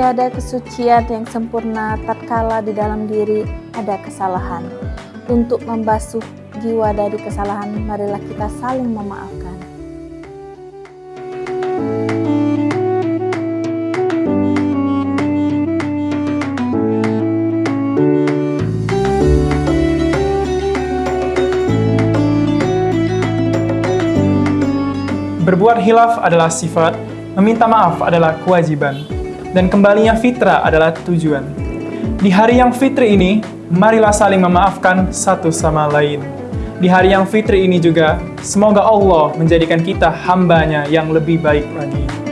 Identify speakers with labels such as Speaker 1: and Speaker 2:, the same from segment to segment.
Speaker 1: ada kesucian yang sempurna tatkala di dalam diri ada kesalahan. Untuk membasuh jiwa dari kesalahan, marilah kita saling memaafkan.
Speaker 2: Berbuat hilaf adalah sifat, meminta maaf adalah kewajiban, dan kembalinya fitrah adalah tujuan. Di hari yang fitri ini, marilah saling memaafkan satu sama lain. Di hari yang fitri ini juga, semoga Allah menjadikan kita hambanya yang lebih baik lagi.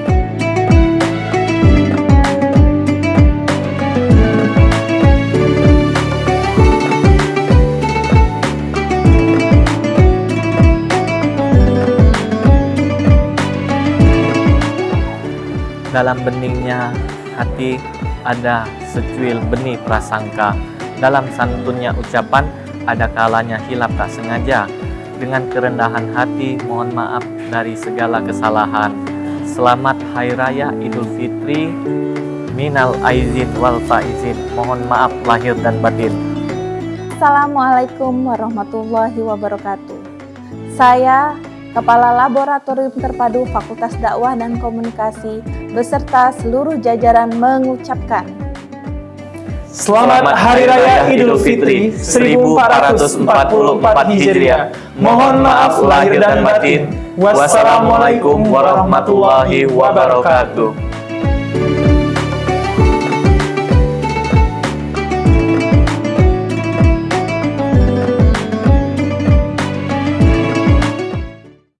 Speaker 3: Dalam beningnya hati ada secuil benih prasangka. Dalam santunnya ucapan ada kalanya hilap tak sengaja. Dengan kerendahan hati mohon maaf dari segala kesalahan. Selamat Hari Raya Idul Fitri. Minal aizin wal faizin. Mohon maaf lahir dan batin.
Speaker 1: Assalamualaikum warahmatullahi wabarakatuh. Saya Kepala Laboratorium Terpadu Fakultas Dakwah dan Komunikasi beserta seluruh jajaran mengucapkan
Speaker 2: Selamat Hari Raya Idul Fitri 1444 Hijriah. Mohon maaf lahir dan batin. Wassalamualaikum warahmatullahi wabarakatuh.